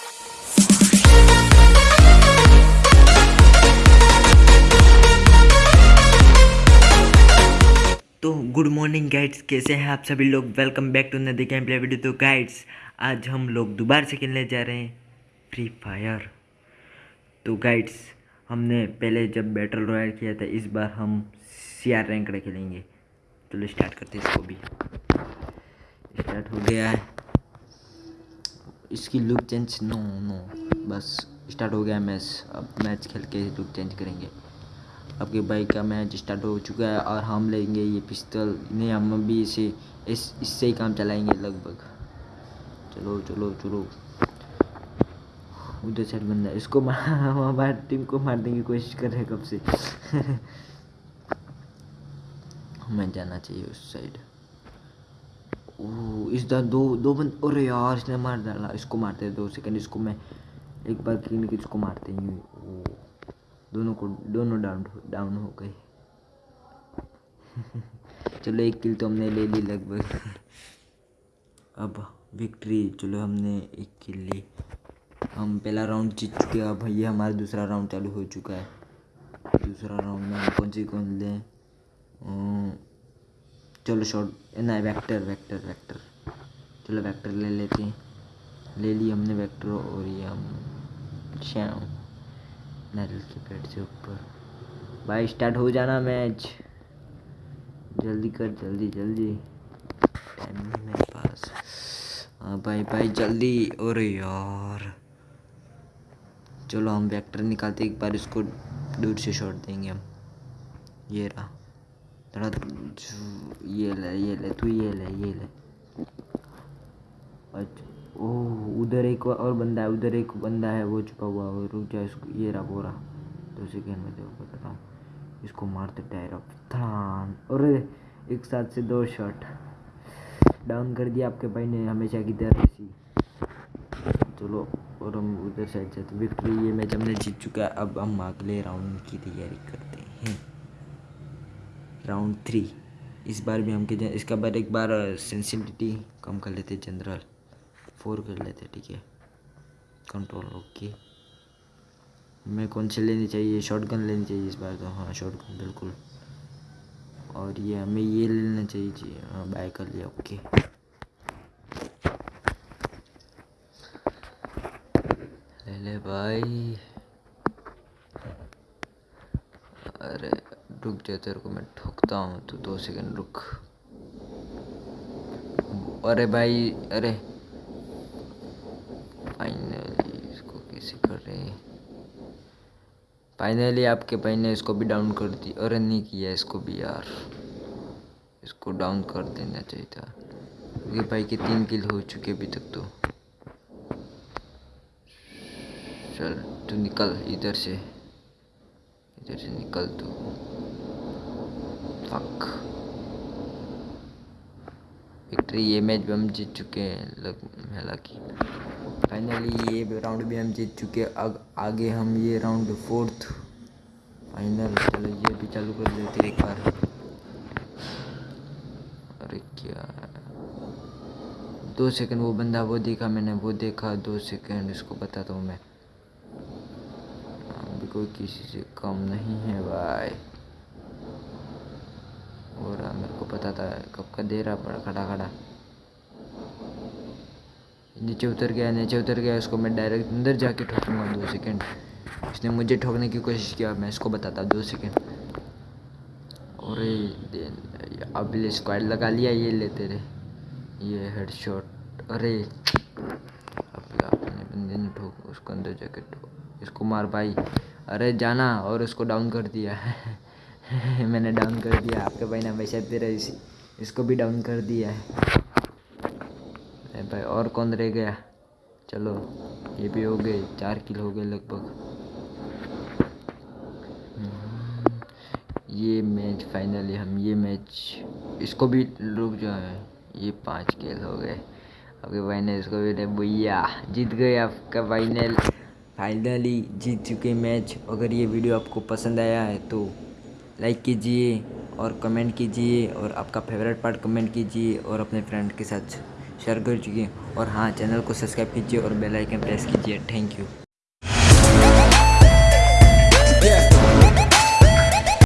तो good morning guides कैसे हैं आप सभी लोग? वेलकम बैक टू नदी गेम प्ले वीडियो तो गाइड्स आज हम लोग दोबारा से खेलने जा रहे हैं फ्री फायर तो गाइड्स हमने पहले जब बैटल रॉयल किया था, इस बार हम सी आर रैंक खेलेंगे। चलो तो स्टार्ट करते हैं इसको भी। स्टार्ट हो गया है। इसकी लुक चेंज नो नो बस स्टार्ट हो गया मैच अब मैच खेल के लुक चेंज करेंगे। आपके बाइक का मैच स्टार्ट हो चुका है और हम लेंगे ये पिस्तल नहीं, हम भी इसे, इस, इससे ही काम चलाएँगे लगभग। चलो चलो चलो। उधर साइड बंदा, इसको मार हमारी टीम को मारने की कोशिश कर रहे कब से। हमें जाना चाहिए उस साइड इस दो दो बंद, अरे यार, इसने मार डाला, इसको मारते हैं, दो सेकंड इसको मैं एक बार क्लीन की इसको मारते हैं दोनों को, दोनों डाउन डाउन हो गए। चलो, एक किल तो हमने ले ली लगभग। अब विक्ट्री चलो, हमने एक किल ली। हम पहला राउंड जीत चुके हैं, अब ये हमारा दूसरा राउंड चालू हो चुका है। दूसरा राउंड में कौन सी कौन लें? चलो शॉर्ट ना वेक्टर वेक्टर वेक्टर चलो वेक्टर ले लेते हैं। ले ली हमने वेक्टर और ये हम श्याम। नारियल के पेड़ से ऊपर। भाई स्टार्ट हो जाना मैच जल्दी कर, जल्दी जल्दी। टाइम मेरे पास। हाँ भाई भाई, जल्दी। अरे यार। चलो हम वेक्टर निकालते एक बार इसको दूर से शॉट देंगे हम। ये रहा। थोड़ा ये ले ये ले, तू ये ले ये ले। अच्छा ओह, उधर एक और बंदा है, उधर एक बंदा है, वो छुपा हुआ है, रुक जा, इसको, ये रहा बोरा दो सेकेंड में देखो बताता हूँ इसको मारते टायर थान। और एक साथ से दो शॉट डाउन कर दिया आपके भाई ने, हमेशा की तरह ऐसी। चलो, और हम उधर साइड से तो विक्ट्री ये मैच हमने जीत चुका है, अब हम अगले राउंड की तैयारी करते हैं। राउंड थ्री इस बार भी हम के इसका बार एक बार सेंसिटिविटी कम कर लेते जनरल फोर कर लेते, ठीक है? कंट्रोल ओके मैं कौन से लेनी चाहिए? शॉर्ट गन लेनी चाहिए इस बार तो हाँ शॉर्ट गन बिल्कुल. और ये हमें ये लेना चाहिए हाँ बाय कर लिया ओके ले ले भाई अरे रुक जा तेरे को मैं ठोकता हूँ तो दो सेकंड रुक। अरे भाई, अरे। फाइनली इसको कैसे कर रहे फाइनली आपके भाई ने इसको भी डाउन कर दी। अरे नहीं किया इसको भी यार। इसको डाउन कर देना चाहिए था। क्योंकि भाई के तीन किल हो चुके अभी तक तो। चल, तू निकल इधर से। इधर से निकल तू। फक विक्ट्री ये मैच भी हम जीत चुके हैं, लग हालाँकि फाइनली ये राउंड भी हम जीत चुके हैं। आगे हम ये राउंड फोर्थ फाइनल चलो ये भी चालू कर देते एक बार। अरे क्या? दो सेकंड वो बंदा वो देखा मैंने, वो देखा दो सेकंड इसको बताता हूँ मैं। अभी कोई किसी से कम नहीं है, भाई। और मेरे को पता था कब का दे रहा पड़ा, खड़ा खड़ा। नीचे उतर गया, नीचे उतर गया, उसको मैं डायरेक्ट अंदर जाके ठोकूँगा दो सेकंड इसने मुझे ठोकने की कोशिश किया, मैं इसको बताता दो सेकंड और अब स्क्वाड लगा लिया ये लेते रहे ये हेड शॉट अरे अपने बंदे ने ठोक, उसको अंदर जाके ठोक इसको मार भाई। अरे जाना, और उसको डाउन कर दिया। मैंने डाउन कर दिया। आपके भाई ने हमेशा तेरा इसी इसको भी डाउन कर दिया है। भाई और कौन रह गया? चलो ये भी हो गए। चार किल हो गए लगभग। हम्म, ये मैच फाइनली हम ये मैच इसको भी रुक जाए ये पाँच किल हो गए। आपके भाई ने इसको भी भैया जीत गए आपका फाइनल फाइनली जीत चुके मैच अगर ये वीडियो आपको पसंद आया है तो लाइक कीजिए और कमेंट कीजिए और आपका फेवरेट पार्ट कमेंट कीजिए और अपने फ्रेंड के साथ शेयर कर चुकी और हाँ चैनल को सब्सक्राइब कीजिए और बेल आइकन प्रेस कीजिए। Thank you.